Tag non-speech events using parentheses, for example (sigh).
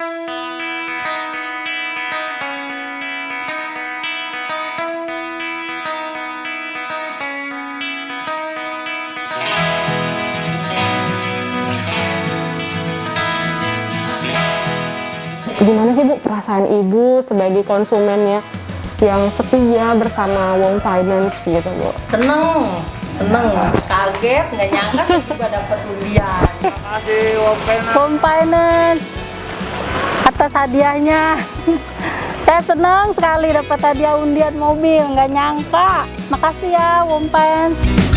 Gimana sih Bu perasaan Ibu sebagai konsumen ya yang setia bersama Wong Finance gitu Bu? Seneng, seneng, kaget, nggak nyangka (laughs) juga dapat undian. Makasih Wong Finance. Home Finance hadiahnya. (laughs) Saya senang sekali dapat hadiah undian mobil, nggak nyangka. Makasih ya Finance.